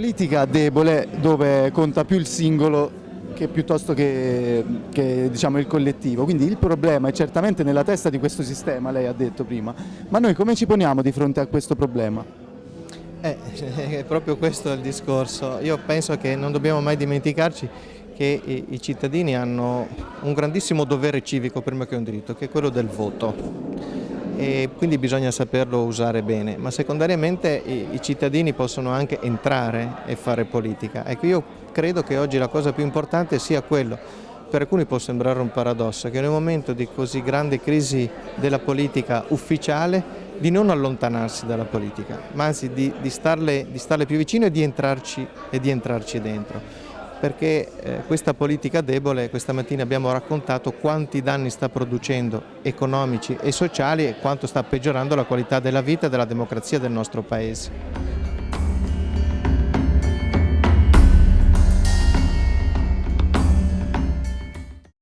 politica debole dove conta più il singolo che piuttosto che, che diciamo, il collettivo, quindi il problema è certamente nella testa di questo sistema, lei ha detto prima, ma noi come ci poniamo di fronte a questo problema? Eh, è proprio questo il discorso, io penso che non dobbiamo mai dimenticarci che i, i cittadini hanno un grandissimo dovere civico prima che un diritto, che è quello del voto e quindi bisogna saperlo usare bene, ma secondariamente i, cittadini possono anche entrare e fare politica. Ecco, io credo che oggi la cosa più importante sia quello, per alcuni può sembrare un paradosso, che in un momento di così grande crisi della politica ufficiale di non allontanarsi dalla politica, ma anzi di, di, starle, di starle più vicino e di entrarci, e di entrarci dentro perché eh, questa politica debole, questa mattina abbiamo raccontato quanti danni sta producendo economici e sociali e quanto sta peggiorando la qualità della vita e della democrazia del nostro Paese.